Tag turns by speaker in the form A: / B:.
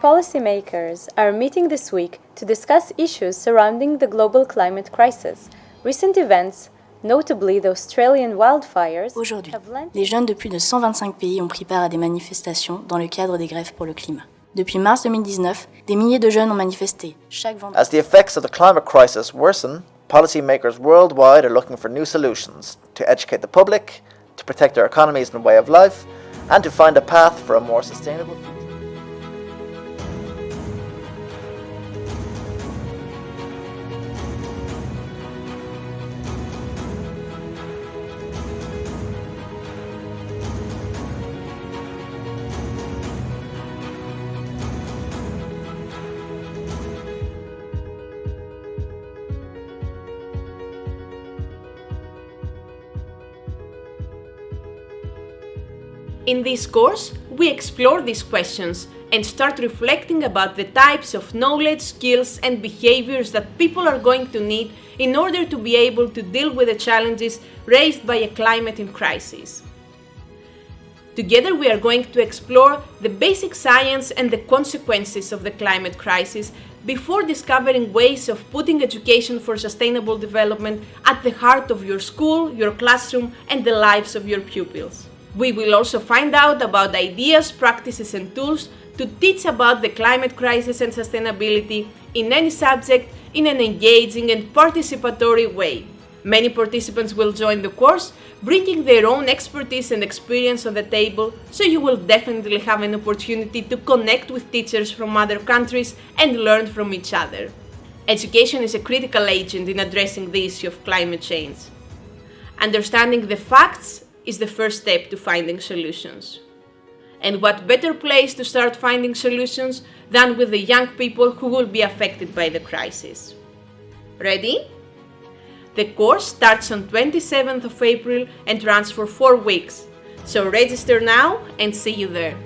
A: Policymakers are meeting this week to discuss issues surrounding the global climate crisis. Recent events, notably the Australian wildfires,
B: Aujourd'hui,
A: have lent
B: les jeunes de plus de 125 pays ont pris part à des manifestations dans le cadre des grèves pour le climat. Depuis mars 2019, des milliers de jeunes ont manifesté. Chaque vendredi,
C: As the effects of the climate crisis worsen, policymakers worldwide are looking for new solutions to educate the public, to protect their economies and way of life, and to find a path for a more sustainable future.
D: In this course, we explore these questions and start reflecting about the types of knowledge, skills and behaviors that people are going to need in order to be able to deal with the challenges raised by a climate in crisis. Together we are going to explore the basic science and the consequences of the climate crisis before discovering ways of putting education for sustainable development at the heart of your school, your classroom and the lives of your pupils. We will also find out about ideas, practices and tools to teach about the climate crisis and sustainability in any subject in an engaging and participatory way. Many participants will join the course, bringing their own expertise and experience on the table, so you will definitely have an opportunity to connect with teachers from other countries and learn from each other. Education is a critical agent in addressing the issue of climate change. Understanding the facts is the first step to finding solutions. And what better place to start finding solutions than with the young people who will be affected by the crisis. Ready? The course starts on 27th of April and runs for 4 weeks, so register now and see you there.